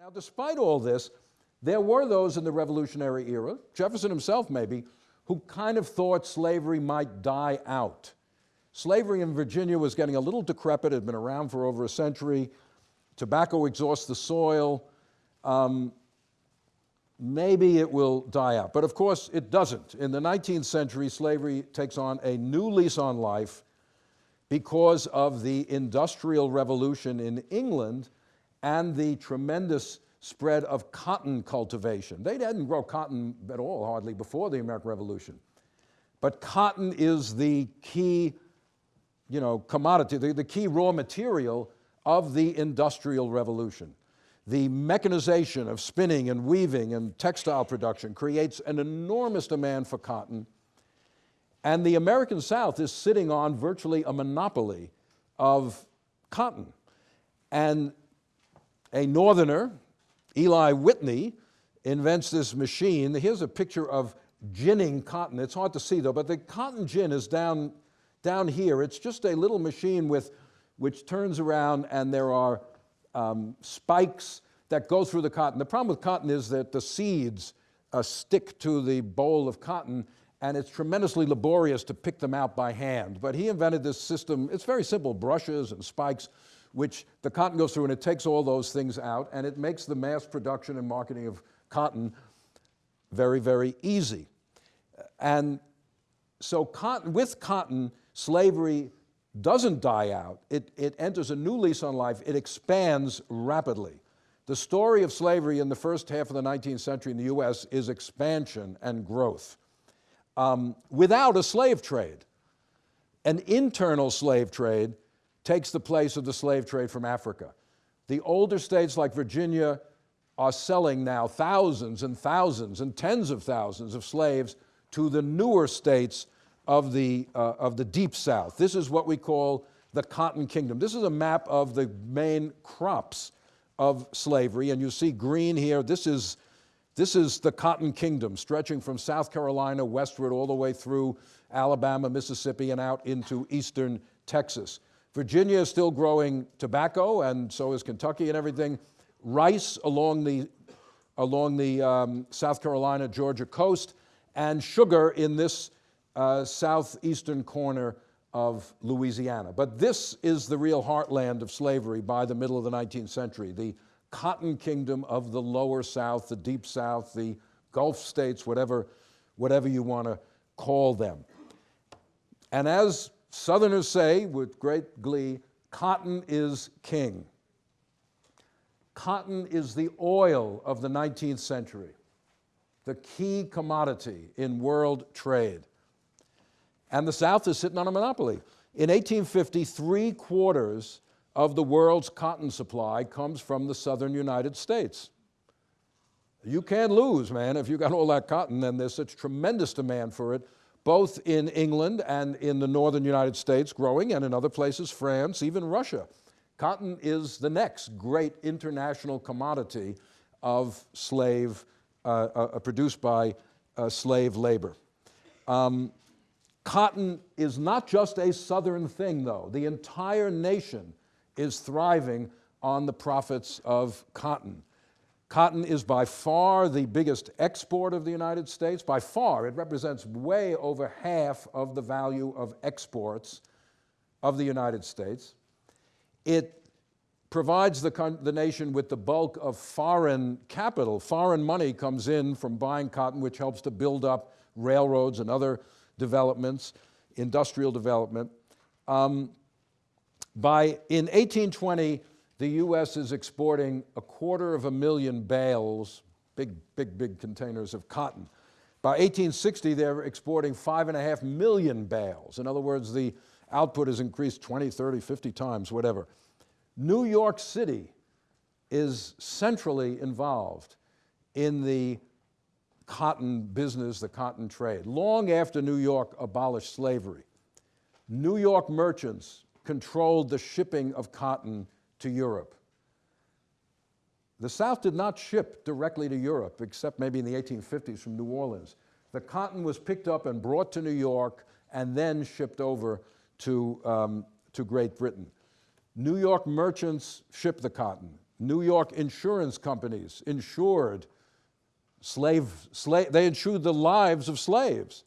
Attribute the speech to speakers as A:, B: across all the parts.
A: Now, despite all this, there were those in the Revolutionary era, Jefferson himself maybe, who kind of thought slavery might die out. Slavery in Virginia was getting a little decrepit, it had been around for over a century. Tobacco exhausts the soil. Um, maybe it will die out. But of course, it doesn't. In the 19th century, slavery takes on a new lease on life because of the Industrial Revolution in England and the tremendous spread of cotton cultivation. They didn't grow cotton at all, hardly, before the American Revolution. But cotton is the key, you know, commodity, the, the key raw material of the Industrial Revolution. The mechanization of spinning and weaving and textile production creates an enormous demand for cotton. And the American South is sitting on virtually a monopoly of cotton. And a northerner, Eli Whitney, invents this machine. Here's a picture of ginning cotton. It's hard to see though, but the cotton gin is down, down here. It's just a little machine with, which turns around and there are um, spikes that go through the cotton. The problem with cotton is that the seeds uh, stick to the boll of cotton and it's tremendously laborious to pick them out by hand. But he invented this system, it's very simple, brushes and spikes, which the cotton goes through and it takes all those things out and it makes the mass production and marketing of cotton very, very easy. And so cotton, with cotton, slavery doesn't die out. It, it enters a new lease on life. It expands rapidly. The story of slavery in the first half of the 19th century in the US is expansion and growth. Um, without a slave trade, an internal slave trade takes the place of the slave trade from Africa. The older states like Virginia are selling now thousands and thousands and tens of thousands of slaves to the newer states of the, uh, of the Deep South. This is what we call the Cotton Kingdom. This is a map of the main crops of slavery, and you see green here. This is, this is the Cotton Kingdom, stretching from South Carolina westward all the way through Alabama, Mississippi, and out into eastern Texas. Virginia is still growing tobacco, and so is Kentucky and everything. Rice along the, along the um, South Carolina, Georgia coast, and sugar in this uh, southeastern corner of Louisiana. But this is the real heartland of slavery by the middle of the 19th century, the cotton kingdom of the lower South, the deep South, the Gulf states, whatever, whatever you want to call them. And as Southerners say with great glee, cotton is king. Cotton is the oil of the 19th century, the key commodity in world trade. And the South is sitting on a monopoly. In 1850, three quarters of the world's cotton supply comes from the southern United States. You can't lose, man, if you got all that cotton, then there's such tremendous demand for it both in England and in the northern United States growing, and in other places, France, even Russia. Cotton is the next great international commodity of slave, uh, uh, uh, produced by uh, slave labor. Um, cotton is not just a southern thing, though. The entire nation is thriving on the profits of cotton. Cotton is by far the biggest export of the United States. By far, it represents way over half of the value of exports of the United States. It provides the, the nation with the bulk of foreign capital. Foreign money comes in from buying cotton, which helps to build up railroads and other developments, industrial development. Um, by, in 1820, the U.S. is exporting a quarter of a million bales, big, big, big containers of cotton. By 1860, they're exporting five and a half million bales. In other words, the output has increased 20, 30, 50 times, whatever. New York City is centrally involved in the cotton business, the cotton trade. Long after New York abolished slavery, New York merchants controlled the shipping of cotton to Europe. The South did not ship directly to Europe, except maybe in the 1850s from New Orleans. The cotton was picked up and brought to New York and then shipped over to, um, to Great Britain. New York merchants shipped the cotton. New York insurance companies insured slave, slave, they insured the lives of slaves.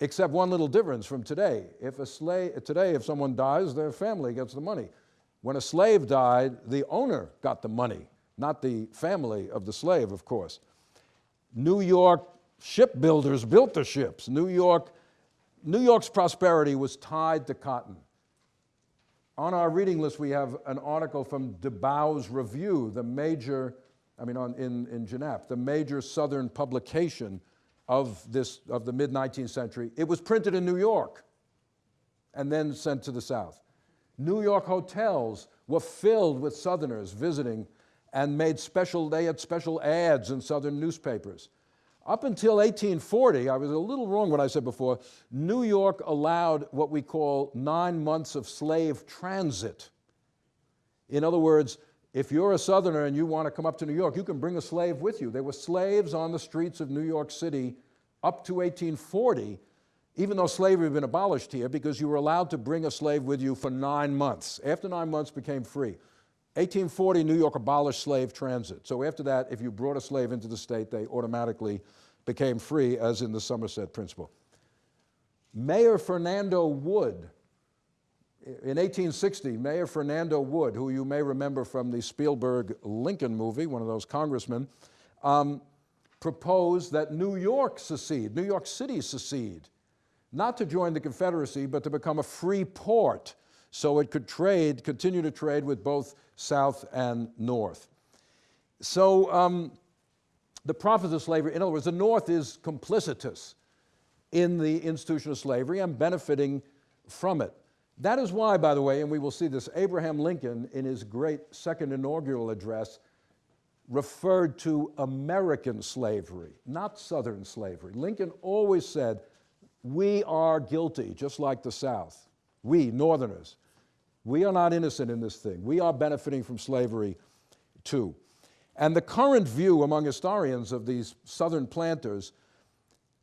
A: Except one little difference from today. If a slave, today, if someone dies, their family gets the money. When a slave died, the owner got the money, not the family of the slave, of course. New York shipbuilders built the ships. New York, New York's prosperity was tied to cotton. On our reading list, we have an article from DeBow's Review, the major, I mean, on, in, in Genappe, the major Southern publication of, this, of the mid 19th century. It was printed in New York and then sent to the South. New York hotels were filled with Southerners visiting and made special, they had special ads in Southern newspapers. Up until 1840, I was a little wrong when I said before, New York allowed what we call nine months of slave transit. In other words, if you're a Southerner and you want to come up to New York, you can bring a slave with you. There were slaves on the streets of New York City up to 1840, even though slavery had been abolished here, because you were allowed to bring a slave with you for nine months. After nine months became free. 1840, New York abolished slave transit. So after that, if you brought a slave into the state, they automatically became free, as in the Somerset Principle. Mayor Fernando Wood in 1860, Mayor Fernando Wood, who you may remember from the Spielberg Lincoln movie, one of those congressmen, um, proposed that New York secede, New York City secede, not to join the Confederacy, but to become a free port so it could trade, continue to trade with both South and North. So um, the profits of slavery, in other words, the North is complicitous in the institution of slavery and benefiting from it. That is why, by the way, and we will see this, Abraham Lincoln, in his great second inaugural address, referred to American slavery, not Southern slavery. Lincoln always said, We are guilty, just like the South. We, Northerners, we are not innocent in this thing. We are benefiting from slavery too. And the current view among historians of these Southern planters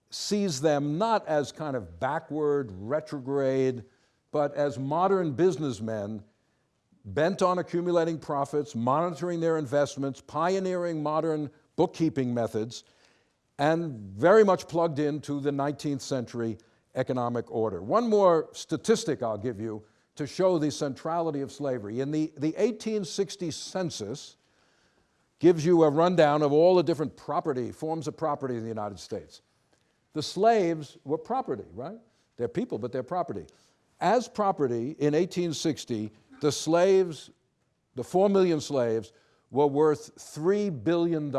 A: sees them not as kind of backward, retrograde, but as modern businessmen bent on accumulating profits, monitoring their investments, pioneering modern bookkeeping methods, and very much plugged into the 19th century economic order. One more statistic I'll give you to show the centrality of slavery. In the, the 1860 census gives you a rundown of all the different property, forms of property in the United States. The slaves were property, right? They're people, but they're property. As property in 1860, the slaves, the four million slaves, were worth $3 billion.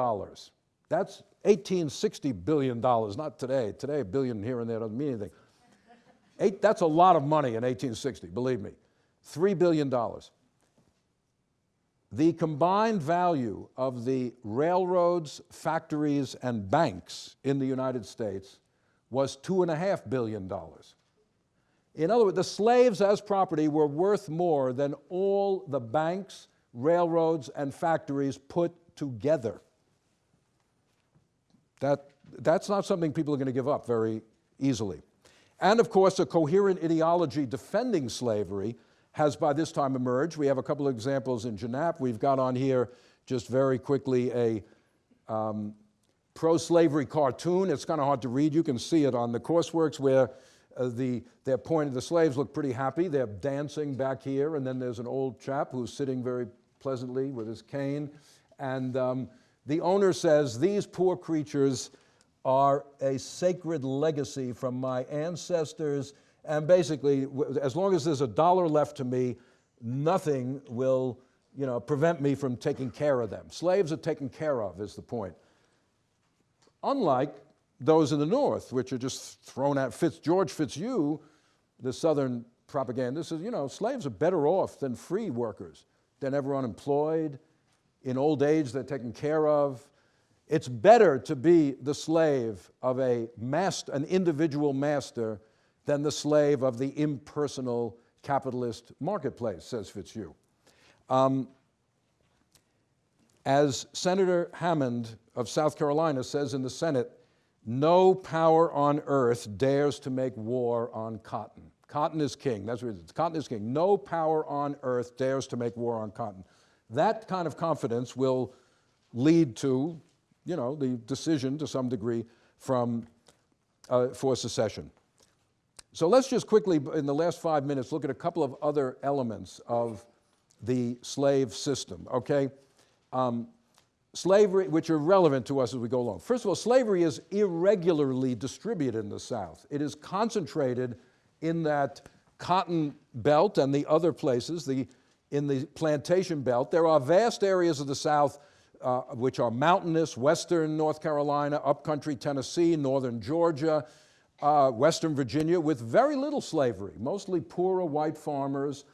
A: That's 1860 billion dollars, not today. Today, a billion here and there doesn't mean anything. Eight, that's a lot of money in 1860, believe me. $3 billion. The combined value of the railroads, factories, and banks in the United States was $2.5 billion. In other words, the slaves as property were worth more than all the banks, railroads, and factories put together. That, that's not something people are going to give up very easily. And of course, a coherent ideology defending slavery has by this time emerged. We have a couple of examples in Janap. We've got on here just very quickly a um, pro slavery cartoon. It's kind of hard to read. You can see it on the courseworks where uh, the, they're pointing, the slaves look pretty happy. They're dancing back here, and then there's an old chap who's sitting very pleasantly with his cane. And um, the owner says, These poor creatures are a sacred legacy from my ancestors. And basically, as long as there's a dollar left to me, nothing will you know, prevent me from taking care of them. Slaves are taken care of, is the point. Unlike those in the North, which are just thrown at Fitz, George Fitzhugh, the Southern propagandist, says, you know, slaves are better off than free workers. They're never unemployed. In old age, they're taken care of. It's better to be the slave of a master, an individual master than the slave of the impersonal capitalist marketplace, says Fitzhugh. Um, as Senator Hammond of South Carolina says in the Senate, no power on earth dares to make war on cotton. Cotton is king. That's what it is. Cotton is king. No power on earth dares to make war on cotton. That kind of confidence will lead to, you know, the decision to some degree from, uh, for secession. So let's just quickly, in the last five minutes, look at a couple of other elements of the slave system, okay? Um, slavery, which are relevant to us as we go along. First of all, slavery is irregularly distributed in the South. It is concentrated in that cotton belt and the other places, the, in the plantation belt. There are vast areas of the South uh, which are mountainous, western North Carolina, upcountry Tennessee, northern Georgia, uh, western Virginia, with very little slavery, mostly poorer white farmers,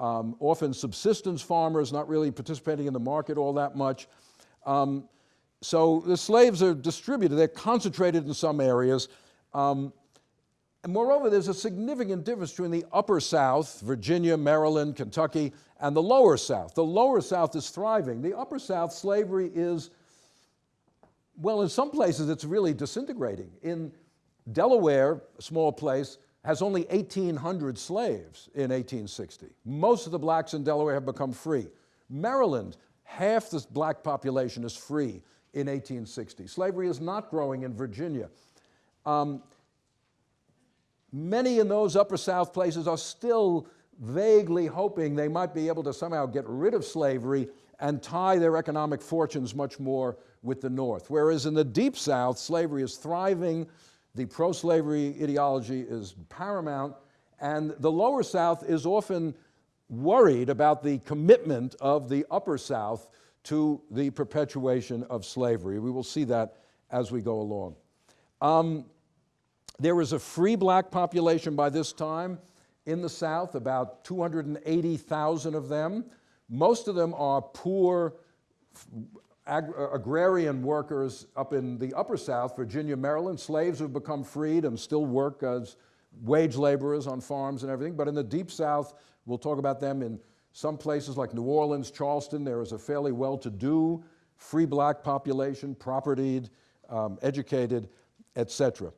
A: um, often subsistence farmers, not really participating in the market all that much. Um, so the slaves are distributed, they're concentrated in some areas. Um, and moreover, there's a significant difference between the upper South, Virginia, Maryland, Kentucky, and the lower South. The lower South is thriving. The upper South, slavery is, well, in some places it's really disintegrating. In Delaware, a small place, has only 1,800 slaves in 1860. Most of the blacks in Delaware have become free. Maryland, half the black population is free in 1860. Slavery is not growing in Virginia. Um, many in those upper South places are still vaguely hoping they might be able to somehow get rid of slavery and tie their economic fortunes much more with the North. Whereas in the deep South, slavery is thriving, the pro-slavery ideology is paramount, and the lower South is often worried about the commitment of the upper South to the perpetuation of slavery. We will see that as we go along. Um, there was a free black population by this time in the South, about 280,000 of them. Most of them are poor ag agrarian workers up in the upper South, Virginia, Maryland, slaves who've become freed and still work as wage laborers on farms and everything. But in the deep South, we'll talk about them in some places like New Orleans, Charleston, there is a fairly well-to-do free black population, propertied, um, educated, etc.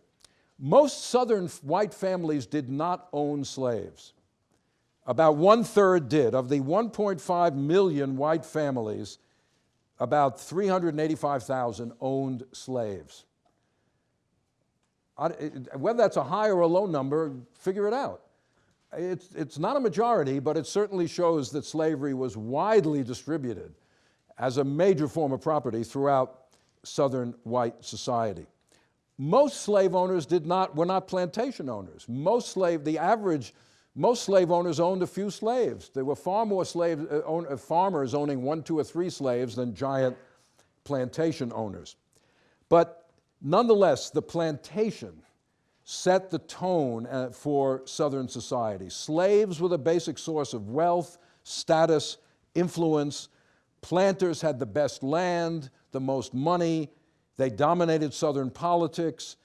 A: Most Southern white families did not own slaves. About one third did. Of the 1.5 million white families, about 385,000 owned slaves. Whether that's a high or a low number, figure it out. It's, it's not a majority, but it certainly shows that slavery was widely distributed as a major form of property throughout Southern white society. Most slave owners did not, were not plantation owners. Most slave, the average, most slave owners owned a few slaves. There were far more slave, uh, own, uh, farmers owning one, two, or three slaves than giant plantation owners. But nonetheless, the plantation set the tone uh, for Southern society. Slaves were the basic source of wealth, status, influence. Planters had the best land, the most money, they dominated Southern politics.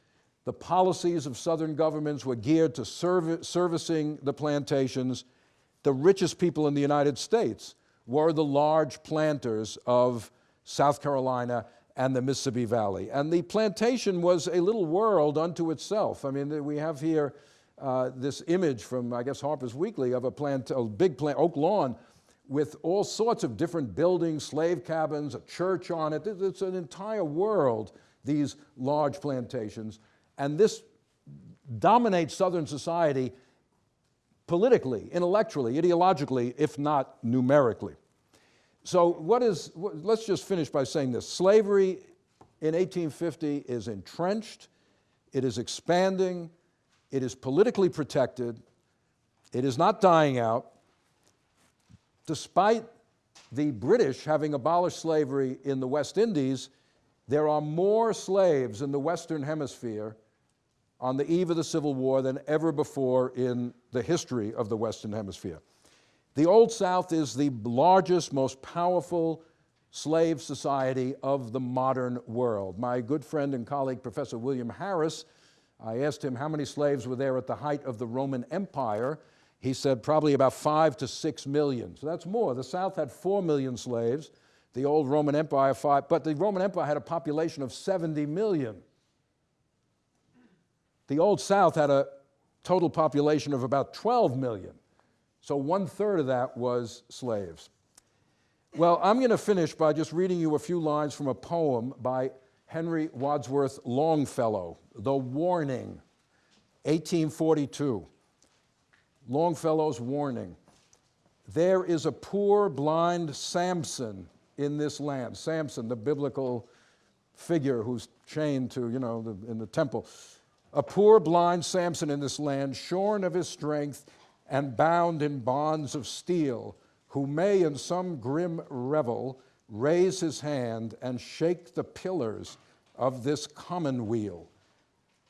A: The policies of Southern governments were geared to serv servicing the plantations. The richest people in the United States were the large planters of South Carolina and the Mississippi Valley. And the plantation was a little world unto itself. I mean, we have here uh, this image from, I guess, Harper's Weekly of a, plant, a big plant, oak lawn, with all sorts of different buildings, slave cabins, a church on it. It's an entire world, these large plantations. And this dominates Southern society politically, intellectually, ideologically, if not numerically. So what is, let's just finish by saying this. Slavery in 1850 is entrenched, it is expanding, it is politically protected, it is not dying out, Despite the British having abolished slavery in the West Indies, there are more slaves in the Western Hemisphere on the eve of the Civil War than ever before in the history of the Western Hemisphere. The Old South is the largest, most powerful slave society of the modern world. My good friend and colleague, Professor William Harris, I asked him how many slaves were there at the height of the Roman Empire, he said probably about five to six million. So that's more. The South had four million slaves, the old Roman Empire five, but the Roman Empire had a population of 70 million. The old South had a total population of about 12 million. So one third of that was slaves. Well, I'm going to finish by just reading you a few lines from a poem by Henry Wadsworth Longfellow, The Warning, 1842. Longfellow's Warning. There is a poor blind Samson in this land. Samson, the biblical figure who's chained to, you know, the, in the temple. A poor blind Samson in this land, shorn of his strength and bound in bonds of steel, who may in some grim revel raise his hand and shake the pillars of this commonweal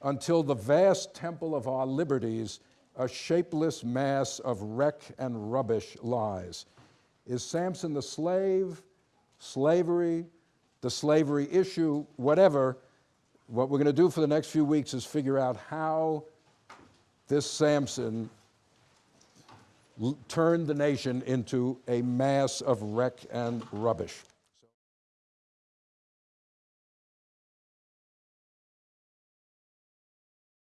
A: until the vast temple of our liberties, a shapeless mass of wreck and rubbish lies. Is Samson the slave, slavery, the slavery issue, whatever? What we're going to do for the next few weeks is figure out how this Samson turned the nation into a mass of wreck and rubbish.